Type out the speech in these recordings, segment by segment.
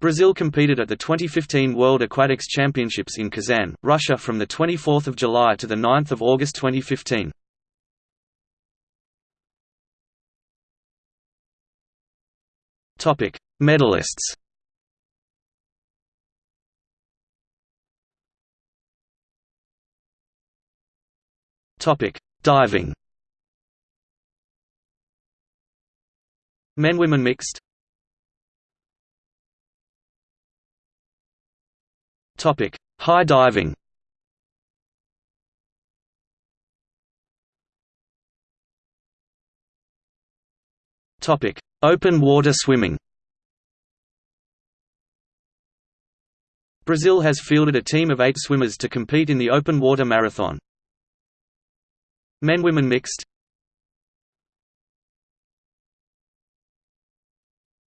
Brazil competed at the 2015 World Aquatics Championships in Kazan, Russia from 24 July to 9 August 2015. Topic: Medalists. Topic: Diving. Men-women mixed Topic: High diving. Topic: Open water swimming. Brazil has fielded a team of eight swimmers to compete in the open water marathon. Men-women mixed.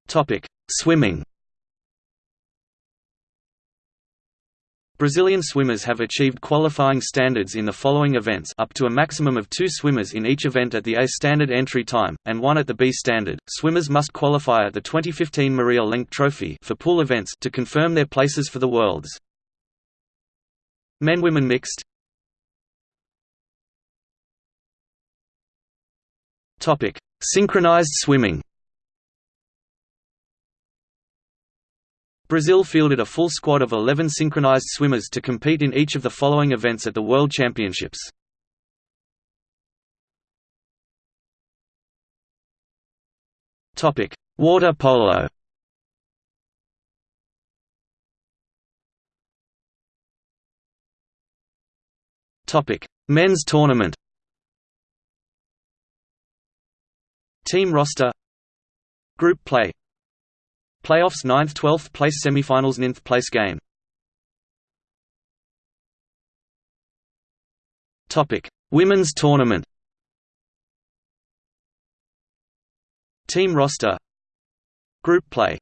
Topic: Swimming. Brazilian swimmers have achieved qualifying standards in the following events up to a maximum of two swimmers in each event at the A standard entry time, and one at the B standard. Swimmers must qualify at the 2015 Maria Lenk Trophy for pool events to confirm their places for the Worlds. Men-women mixed Synchronized swimming Brazil fielded a full squad of 11 synchronized swimmers to compete in each of the following events at the World Championships. Topic: Water polo. Topic: Men's tournament. Team roster Group play Playoffs 9th 12th place semifinals 9th place game. Topic. Women's tournament. Team roster. Group play.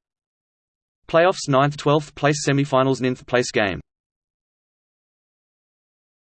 Playoffs 9th 12th place semifinals 9th place game